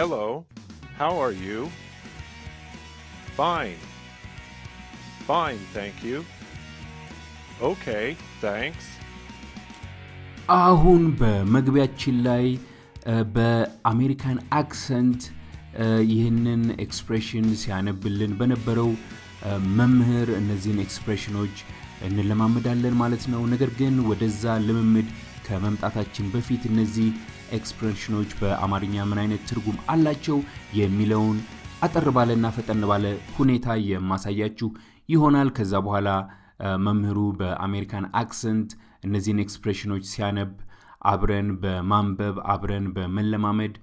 Hello, how are you? Fine. Fine, thank you. Okay, thanks. አሁን በመግቢያችን ላይ በአሜሪካን accent ይህንን expression ሲያነብልን በነበረው መምህር እነዚህን expression ኦች እንለማመዳለን ማለት ነው። ነገር ግን ወደዛ ልምምድ ከመምጣታችን በፊት እነዚህ expression ኦች በአማርኛ ምን አይነት ትርጉም አላቸው የሚለውን አጠር ባለና ፈጠን ባለ ሁኔታ የማሳያችሁ ይሆናል። ከዛ በኋላ መምህሩ በአሜሪካን accent እነዚህን expression ኦች ሲያነብ አብረን በማንበብ አብረን በመለማመድ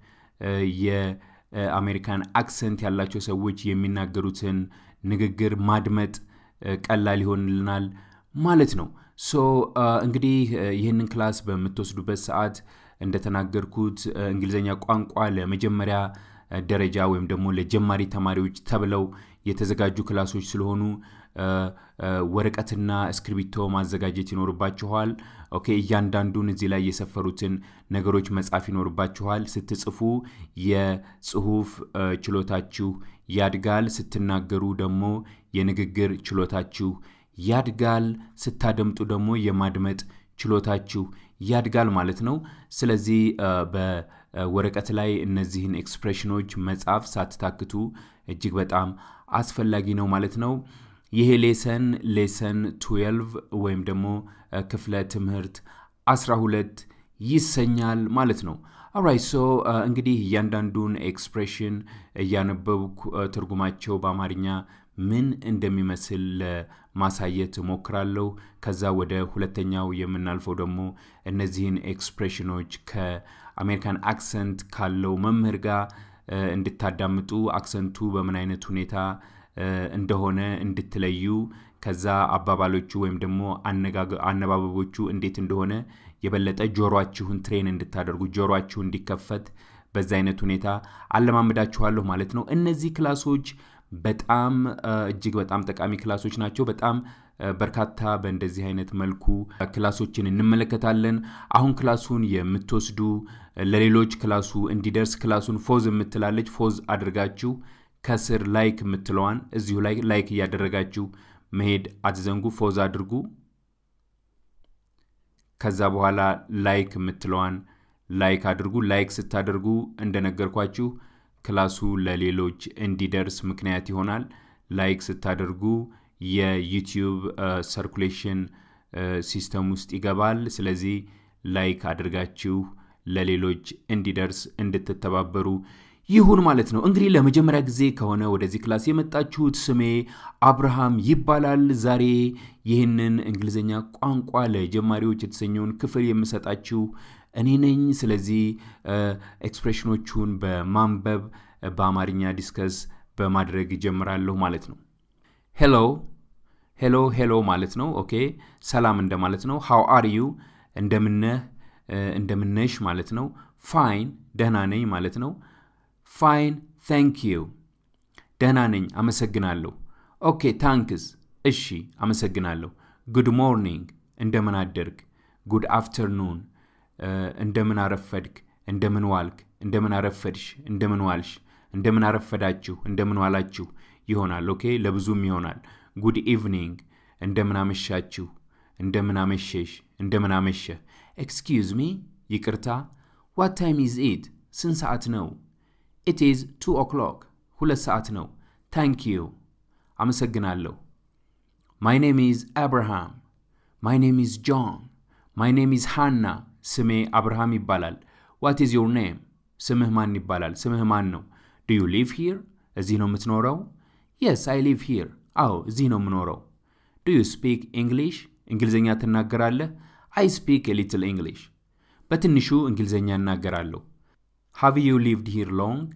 የአሜሪካን accent ያላቸው ሰዎች የሚናገሩትን ንግግር ማድመጥ ቀላል ይሆንልናል ማለት ነው። so እንግዲህ ይህንን class በምትወስዱበት ሰዓት እንደተናገርኩት እንግሊዝኛ ቋንቋ ለመጀመሪያ ደረጃ ወይም ደግሞ ለጀማሪ ተማሪዎች ተብለው የተዘጋጁ class ኦች ስለሆኑ ወረቀትና እስክሪብቶ ማዘጋጀት ይኖርባችኋል። okay እያንዳንዱን እዚህ ላይ የሰፈሩትን ነገሮች መጻፍ ይኖርባችኋል። ስትጽፉ የጽሁፍ ችሎታችሁ ያድጋል። ስትናገሩ ደግሞ የንግግር ችሎታችሁ ያድጋል። ስታደምጡ ደግሞ የማድመጥ ችሎታችሁ ያድጋል ማለት ነው። ስለዚህ በወረቀት ላይ እነዚህን expression ኦች መጻፍ ሳትታክቱ እጅግ በጣም አስፈላጊ ነው ማለት ነው። ይሄ lesson lesson 12 ወይም ደግሞ ክፍለ ትምህርት 12 ይሰኛል ማለት ነው። alright so እንግዲህ እያንዳንዱን expression እያነበብኩ ትርጉማቸው በአማርኛ ምን እንደሚመስል ለማሳየት እሞክራለሁ። ከዛ ወደ ሁለተኛው የምናልፈው ደግሞ እነዚህን expression ኦች ከአሜሪካን accent ካለው መምህር ጋር እንድታዳምጡ accent ኡ በምን አይነት ሁኔታ እንደሆነ እንድትለዩ ከዛ አባባሎቹ ወይም ደግሞ አነባበቦቹ እንዴት እንደሆነ የበለጠ ጆሮአችሁን train እንድታደርጉ ጆሮአችሁ እንዲከፈት በዛ አይነት ሁኔታ አለማምዳችኋለሁ ማለት ነው። እነዚህ class ኦች በጣም እጅግ በጣም ጠቃሚ class ኦች ናቸው። በጣም በርካታ በእንደዚህ አይነት መልኩ class ኦችን እንመለከታለን። አሁን class ኡን የምትወስዱ ለሌሎች class ኡ እንዲደርስ class ኡን pause የምትላለች pause አድርጋችሁ ከስር like የምትለዋን እዚሁ ላይ like እያደረጋችሁ መሄድ አትዘንጉ። pause አድርጉ። ከዛ በኋላ like የምትለዋን like አድርጉ። like ስታደርጉ እንደነገርኳችሁ class ኡ ለሌሎች እንዲደርስ ምክንያት ይሆናል። like ስታደርጉ የዩቲዩብ circulation system ውስጥ ይገባል። ስለዚህ like አድርጋችሁ ለሌሎች እንዲደርስ እንድትተባበሩ ይሁን ማለት ነው። እንግዲህ ለመጀመሪያ ጊዜ ከሆነ ወደዚህ class የመጣችሁት ስሜ አብርሃም ይባላል። ዛሬ ይህንን እንግሊዝኛ ቋንቋ ለጀማሪዎች የተሰኘውን ክፍል የምሰጣችሁ እኔ ነኝ። ስለዚህ expression ኦቹን በማንበብ በአማርኛ discuss በማድረግ እጀምራለሁ ማለት ነው። hello hello hello ማለት ነው። okay ሰላም እንደማለት ነው። how are you እንደምንነህ እንደምንነሽ ማለት ነው። fine ደህና ነኝ ማለት ነው። fine thank you ደህና ነኝ አመሰግናለሁ። okay thanks እሺ አመሰግናለሁ። good morning እንደምን አደርክ። good afternoon እንደምን አረፈድክ፣ እንደምን ዋልክ፣ እንደምን አረፈድሽ፣ እንደምን ዋልሽ፣ እንደምን አረፈዳችሁ፣ እንደምን ዋላችሁ ይሆናል። okay ለብዙም ይሆናል። good evening እንደምን አመሻችሁ፣ እንደምን አመሸሽ፣ እንደምን አመሸህ። excuse me ይቅርታ። what time is it ስንት ሰዓት ነው? it is two o'clock ሁለት ሰዓት ነው። thank you አመሰግናለሁ። my name is Abraham my name is John my name is Hana ስሜ አብርሃም ይባላል። what is your name ስምህ ማን ይባላል? ስምህ ማን ነው? do you live here እዚህ ነው የምትኖረው? yes I live here አዎ እዚህ ነው የምኖረው። do you speak English እንግሊዝኛ ትናገራለህ? I speak little English በትንሹ እንግሊዝኛ እናገራለሁ። have you lived here long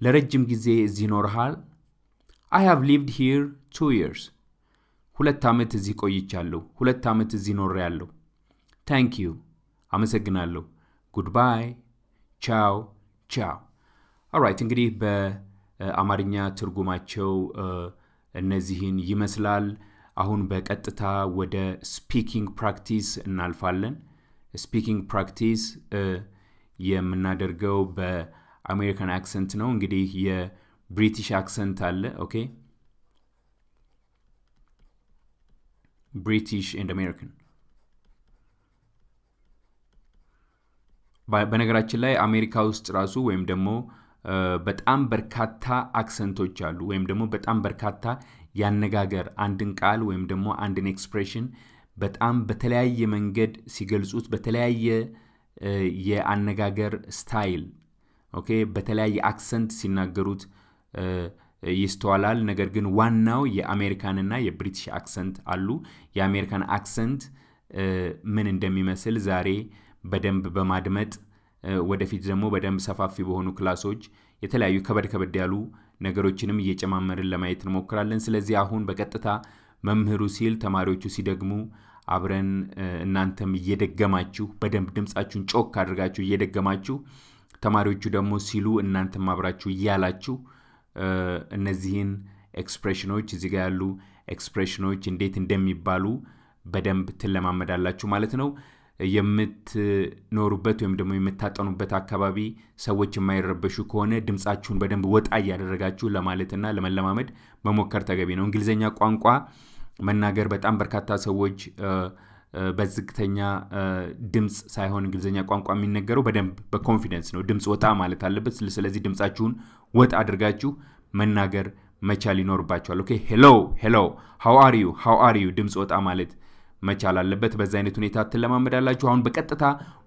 ለረጅም ጊዜ እዚህ ኖርሃል? I have lived here two years ሁለት ዓመት እዚህ ቆይቻለሁ። ሁለት ዓመት እዚህ ኖሬያለሁ። thank you አመሰግናለሁ። goodbye ቻው ቻው። alright እንግዲህ በአማርኛ ትርጉማቸው እነዚህን ይመስላል። አሁን በቀጥታ ወደ speaking practice እናልፋለን። speaking practice የምናደርገው አሜሪካን accent ነው። እንግዲህ የ British accent አለ። okay British and American በነገራችን ላይ አሜሪካ ውስጥ ራሱ ወይም ደግሞ በጣም በርካታ accent ኦች አሉ። ወይም ደግሞ በጣም በርካታ ያነጋገር አንድን ቃል ወይም ደግሞ አንድን expression በጣም በተለያየ መንገድ ሲገልጹት በተለያየ የአነጋገር style okay፣ በተለያየ accent ሲናገሩት ይስተዋላል። ነገር ግን ዋናው የአሜሪካንና የ British accent አሉ። የአሜሪካን accent ምን እንደሚመስል ዛሬ በደንብ በማድመጥ ወደፊት ደግሞ በደንብ ሰፋፊ በሆኑ class ኦች የተለያዩ ከበድ ከበድ ያሉ ነገሮችንም እየጨማመርን ለማየት እንሞክራለን። ስለዚህ አሁን በቀጥታ መምህሩ ሲል ተማሪዎቹ ሲደግሙ አብረን እናንተም እየደገማችሁ በደንብ ድምፃችሁን ጮክ አድርጋችሁ እየደገማችሁ ተማሪዎቹ ደግሞ ሲሉ እናንተም አብራችሁ እያላችሁ እነዚህን expression ኦች እዚህ ጋር ያሉ expression ኦች እንዴት እንደሚባሉ በደንብ ትለማመዳላችሁ ማለት ነው። የምትኖሩበት ወይም ደግሞ የምታጠኑበት አካባቢ ሰዎች የማይረበሹ ከሆነ ድምፃችሁን በደንብ ወጣ እያደረጋችሁ ለማለትና ለመለማመድ መሞከር ተገቢ ነው። እንግሊዝኛ ቋንቋ መናገር በጣም በርካታ ሰዎች በዝግተኛ ድምፅ ሳይሆን እንግሊዝኛ ቋንቋ የሚነገረው በደንብ በኮንፊደንስ ነው። ድምፅ ወጣ ማለት አለበት። ስለዚህ ድምፃችሁን ወጣ አድርጋችሁ መናገር መቻል ይኖርባችኋል። Okay hello hello፣ how are you how are you ድምፅ ወጣ ማለት መቻል አለበት። በዛ አይነት ሁኔታ ትለማመዳላችሁ። አሁን በቀጥታ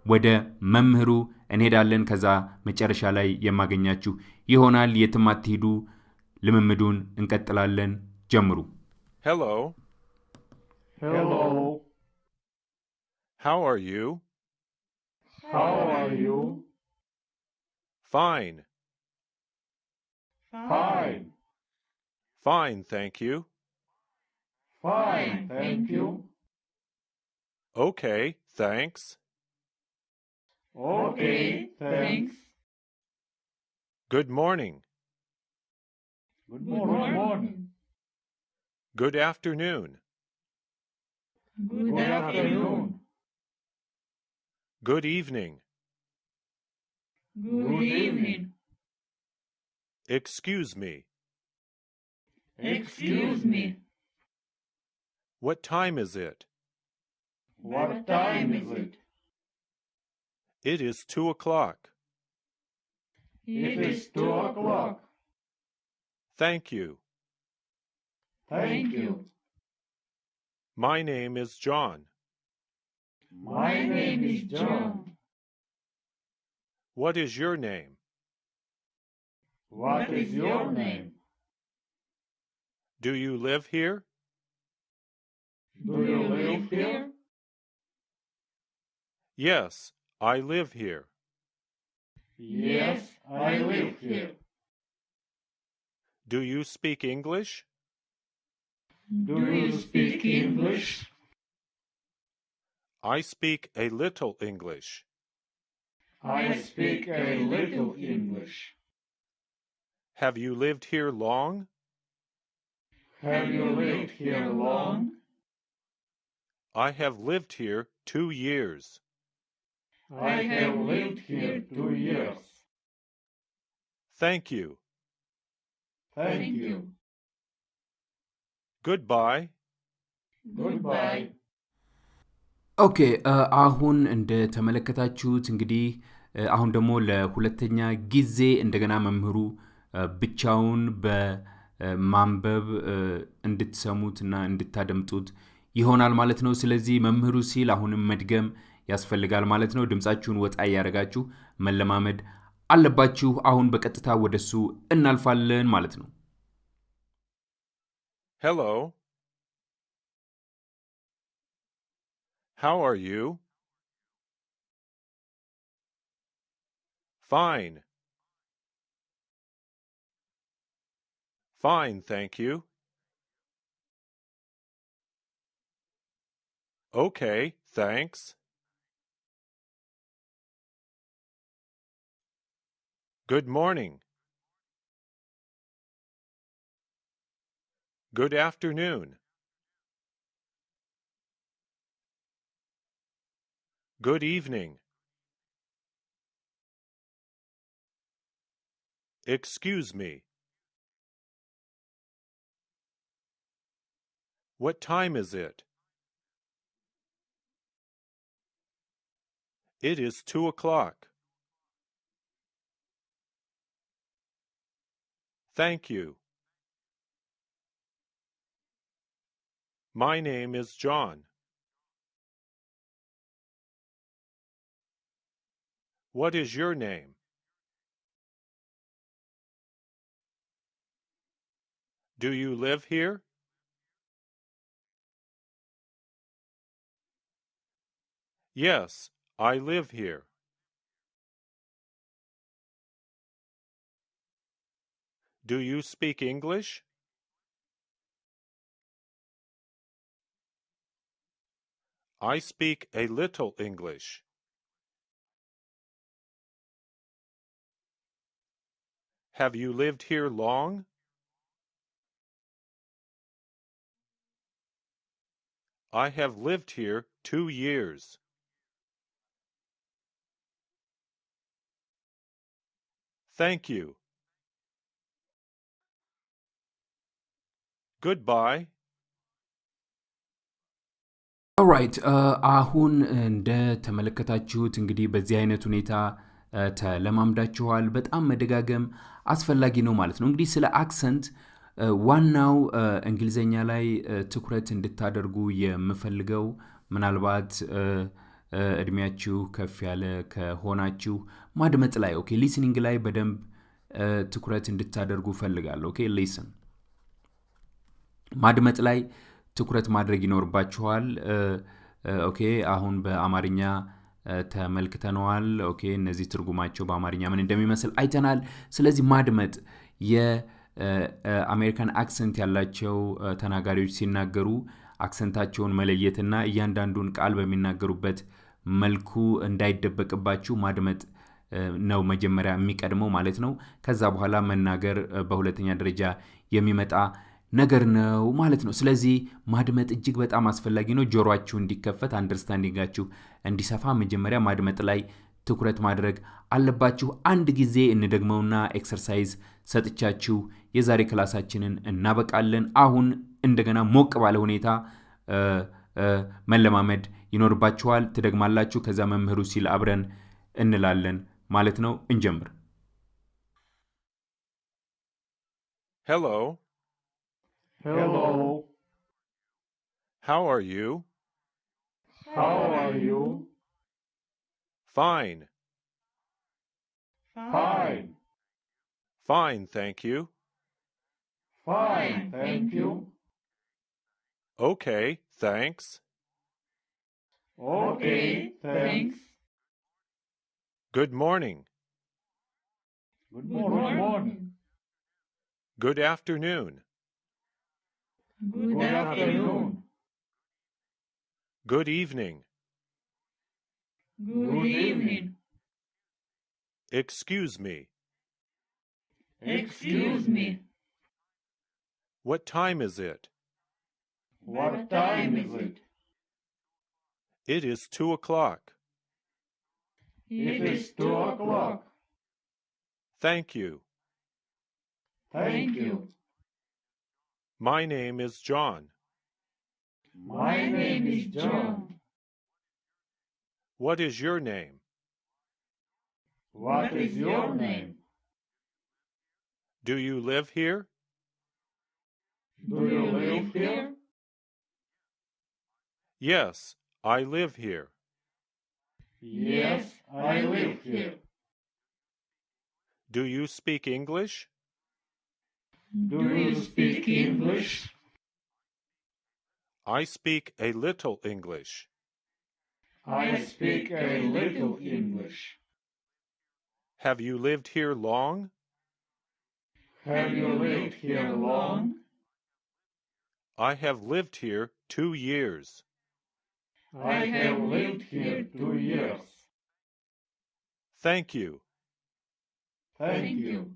ወደ መምህሩ እንሄዳለን። ከዛ መጨረሻ ላይ የማገኛችሁ ይሆናል። የትም አትሂዱ። ልምምዱን እንቀጥላለን። ጀምሩ። Hello. Hello. How are you? How are you? Fine. Fine. Fine, thank you. Fine. Thank you. Okay, thanks. Okay. Thanks. Good morning. Good morning. Good afternoon. Good afternoon. Good evening. Good evening. Excuse me. Excuse me. What time is it? What time is it? It is two o'clock. It is two o'clock. Thank you. Thank you. My name is John. My name is John. What is your name? What is your name? Do you live here? Do you live here? Yes, I live here. Yes, I live here. Do you speak English? Do you speak English? I speak a little English. I speak a little English. Have you lived here long? Have you lived here long? I have lived here two years. I have lived here two years. Thank you. Thank you. Goodbye. Goodbye. Okay አሁን እንደተመለከታችሁት እንግዲህ አሁን ደግሞ ለሁለተኛ ጊዜ እንደገና መምህሩ ብቻውን በማንበብ እንድትሰሙት እና እንድታደምጡት ይሆናል ማለት ነው። ስለዚህ መምህሩ ሲል አሁንም መድገም ያስፈልጋል ማለት ነው። ድምፃችሁን ወጣ እያደረጋችሁ መለማመድ አለባችሁ። አሁን በቀጥታ ወደሱ እናልፋለን ማለት ነው። Hello. How are you? Fine. Fine, thank you. Okay, thanks. Good morning. Good afternoon. Good evening. Excuse me. What time is it? It is two o'clock. Thank you. My name is John. What is your name? Do you live here? Yes, I live here. Do you speak English? I speak a little English. Have you lived here long? I have lived here two years. Thank you. Goodbye. ኦራይት አሁን እንደተመለከታችሁት እንግዲህ በዚህ አይነት ሁኔታ እ፣ ተለማምዳችኋል። በጣም መደጋገም አስፈላጊ ነው ማለት ነው። እንግዲህ ስለ accent እ፣ ዋናው እንግሊዘኛ ላይ ትኩረት እንድታደርጉ የምፈልገው ምናልባት እድሜያችሁ ከፍ ያለ ከሆናችሁ ማድመጥ ላይ okay፣ listening ላይ በደንብ ትኩረት እንድታደርጉ እፈልጋለሁ። Okay listen ማድመጥ ላይ ትኩረት ማድረግ ይኖርባችኋል። Okay አሁን በአማርኛ ተመልክተነዋል። Okay እነዚህ ትርጉማቸው በአማርኛ ምን እንደሚመስል አይተናል። ስለዚህ ማድመጥ የአሜሪካን accent ያላቸው ተናጋሪዎች ሲናገሩ accent አቸውን መለየትና እያንዳንዱን ቃል በሚናገሩበት መልኩ እንዳይደበቅባችሁ ማድመጥ ነው መጀመሪያ የሚቀድመው ማለት ነው። ከዛ በኋላ መናገር በሁለተኛ ደረጃ የሚመጣ ነገር ነው ማለት ነው። ስለዚህ ማድመጥ እጅግ በጣም አስፈላጊ ነው። ጆሮአችሁ እንዲከፈት understanding አችሁ እንዲሰፋ መጀመሪያ ማድመጥ ላይ ትኩረት ማድረግ አለባችሁ። አንድ ጊዜ እንደግመውና exercise ሰጥቻችሁ የዛሬ class አችንን እናበቃለን። አሁን እንደገና ሞቅ ባለ ሁኔታ መለማመድ ይኖርባችኋል። ትደግማላችሁ። ከዛ መምህሩ ሲል አብረን እንላለን ማለት ነው። እንጀምር። Hello. Hello. How are you? How are you? Fine. Fine. Fine, thank you. Fine, thank you. Okay, thanks. Okay, thanks. Good morning. Good morning. Good afternoon. Good afternoon. Good evening. Good evening. Excuse me. Excuse me. What time is it? What time is it? It is two o'clock. It is two o'clock. Thank you. Thank you. My name is John. My name is John. What is your name? What is your name? Do you live here? Do you live here? Yes, I live here. Yes, I live here. Do you speak English? Do you speak English? I speak a little English. I speak a little English. Have you lived here long? Have you lived here long? I have lived here two years. I have lived here two years. Thank you. Thank you.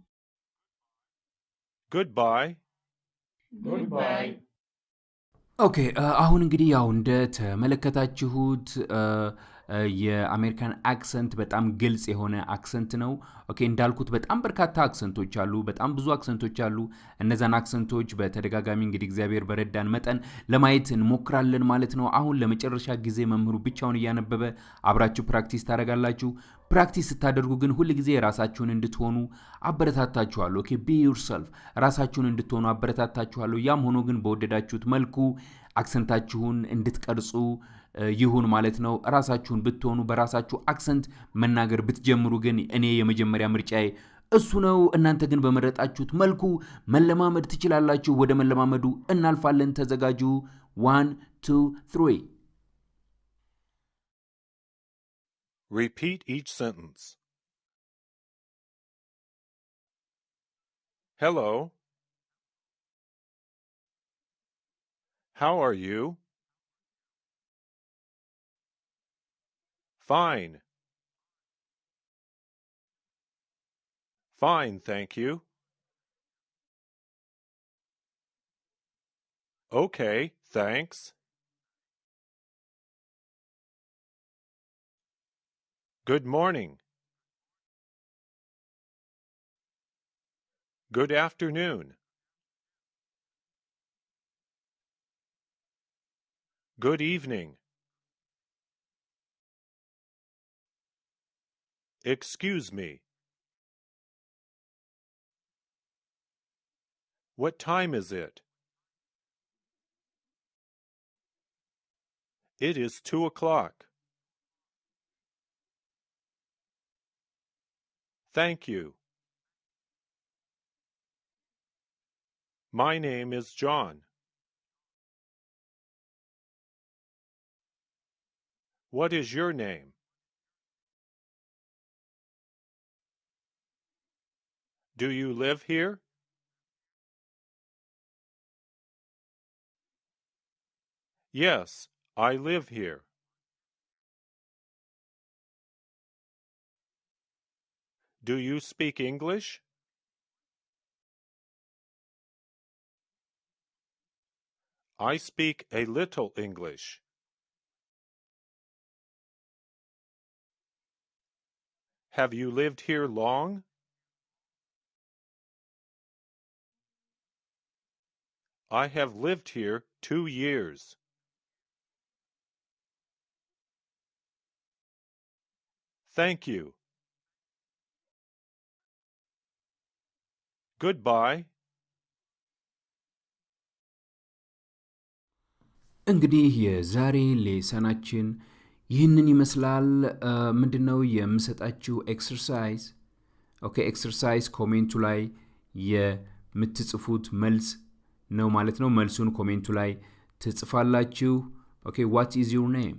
Goodbye. Goodbye. Okay አሁን እንግዲህ ያው እንደተመለከታችሁት የአሜሪካን accent በጣም ግልጽ የሆነ accent ነው። Okay እንዳልኩት በጣም በርካታ accent ኦች አሉ፣ በጣም ብዙ accent ኦች አሉ። እነዛን accent ኦች በተደጋጋሚ እንግዲህ እግዚአብሔር በረዳን መጠን ለማየት እንሞክራለን ማለት ነው። አሁን ለመጨረሻ ጊዜ መምህሩ ብቻውን እያነበበ አብራችሁ practice ታደርጋላችሁ። Practice ስታደርጉ ግን ሁል ጊዜ ራሳችሁን እንድትሆኑ አበረታታችኋለሁ። Okay be yourself ራሳችሁን እንድትሆኑ አበረታታችኋለሁ። ያም ሆኖ ግን በወደዳችሁት መልኩ accent አችሁን እንድትቀርጹ ይሁን ማለት ነው። ራሳችሁን ብትሆኑ በራሳችሁ accent መናገር ብትጀምሩ ግን እኔ የመጀመሪያ ምርጫዬ እሱ ነው። እናንተ ግን በመረጣችሁት መልኩ መለማመድ ትችላላችሁ። ወደ መለማመዱ እናልፋለን። ተዘጋጁ። One two three Repeat each sentence. Hello. How are you? Fine. Fine, thank you. Okay, thanks. Good morning. Good afternoon. Good evening. Excuse me. What time is it? It is two o'clock. Thank you. My name is John. What is your name? Do you live here? Yes, I live here. Do you speak English? I speak a little English. Have you lived here long? I have lived here two years. Thank you. Goodbye. እንግዲህ የዛሬ lesson አችን ይህንን ይመስላል። ምንድን ነው የምሰጣችሁ exercise? Okay exercise comment ኡ ላይ የምትጽፉት መልስ ነው ማለት ነው። መልሱን comment ኡ ላይ ትጽፋላችሁ። ኦኬ ዋት ኢዝ ዩር ኔም?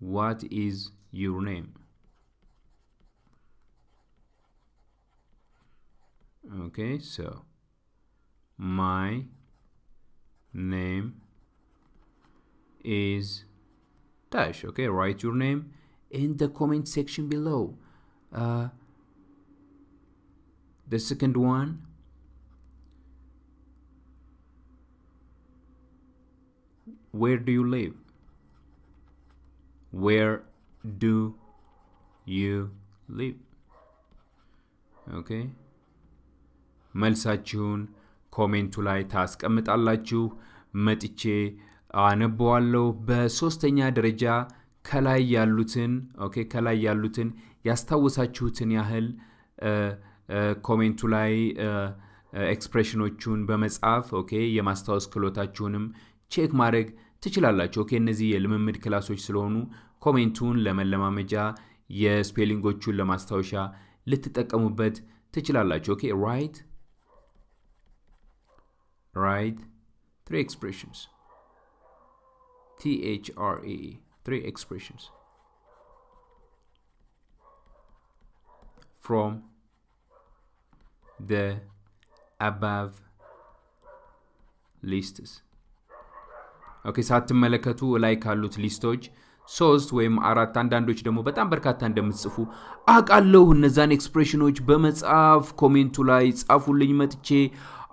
ዋት ኢዝ ዩር ኔም? Okay, so my name is dash. Okay, write your name in the comment section below. Uh, the second one, where do you live? Where do you live? Okay. መልሳችሁን comment ኡ ላይ ታስቀምጣላችሁ። መጥቼ አነበዋለሁ። በሶስተኛ ደረጃ ከላይ ያሉትን okay ከላይ ያሉትን ያስታወሳችሁትን ያህል comment ኡ ላይ expression ኦቹን በመጻፍ okay የማስታወስ ክህሎታችሁንም check ማድረግ ትችላላችሁ። Okay እነዚህ የልምምድ class ኦች ስለሆኑ comment ኡን ለመለማመጃ የ spelling ኦቹን ለማስታወሻ ልትጠቀሙበት ትችላላችሁ። Okay write write three expressions. T H R E. Three expressions. From the above lists. Okay ሳትመለከቱ ላይ ካሉት list ኦች ሶስት ወይም አራት አንዳንዶች ደግሞ በጣም በርካታ እንደምትጽፉ አውቃለሁ። እነዛን expression ኦች በመጻፍ comment ኡ ላይ ጻፉልኝ፣ መጥቼ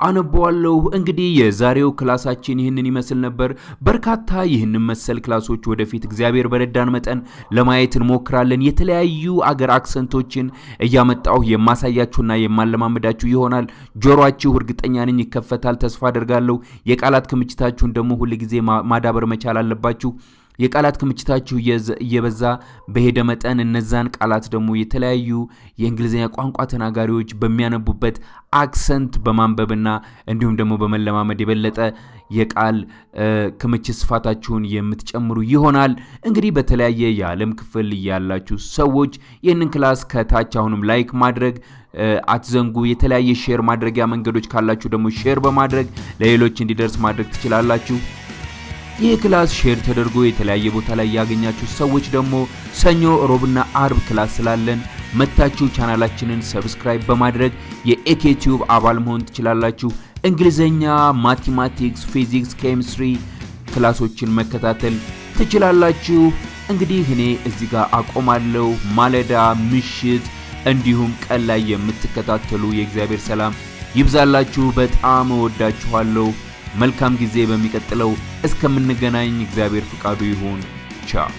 አነበዋለሁ። እንግዲህ የዛሬው class ኣችን ይህንን ይመስል ነበር። በርካታ ይህንን መሰል class ኦች ወደፊት እግዚአብሔር በረዳን መጠን ለማየት እንሞክራለን። የተለያዩ አገር accent ኦችን እያመጣሁ የማሳያችሁና የማለማመዳችሁ ይሆናል። ጆሮአችሁ እርግጠኛ ነኝ ይከፈታል፣ ተስፋ አደርጋለሁ። የቃላት ክምችታችሁን ደግሞ ሁል ጊዜ ማዳበር መቻል አለባችሁ። የቃላት ክምችታችሁ እየበዛ በሄደ መጠን እነዛን ቃላት ደግሞ የተለያዩ የእንግሊዝኛ ቋንቋ ተናጋሪዎች በሚያነቡበት accent በማንበብና እንዲሁም ደግሞ በመለማመድ የበለጠ የቃል ክምችት ስፋታችሁን የምትጨምሩ ይሆናል። እንግዲህ በተለያየ የዓለም ክፍል ያላችሁ ሰዎች ይህንን class ከታች አሁንም like ማድረግ አትዘንጉ። የተለያየ share ማድረጊያ መንገዶች ካላችሁ ደግሞ share በማድረግ ለሌሎች እንዲደርስ ማድረግ ትችላላችሁ። ይህ class share ተደርጎ የተለያየ ቦታ ላይ ያገኛችሁ ሰዎች ደግሞ ሰኞ፣ ሮብና አርብ class ስላለን መታችሁ channel ኣችንን subscribe በማድረግ የኤኬቲዩብ አባል መሆን ትችላላችሁ። እንግሊዘኛ፣ mathematics፣ physics፣ chemistry class ኦችን መከታተል ትችላላችሁ። እንግዲህ እኔ እዚህ ጋር አቆማለሁ። ማለዳ፣ ምሽት እንዲሁም ቀን ላይ የምትከታተሉ የእግዚአብሔር ሰላም ይብዛላችሁ። በጣም እወዳችኋለሁ። መልካም ጊዜ። በሚቀጥለው እስከምንገናኝ እግዚአብሔር ፍቃዱ ይሁን። ቻው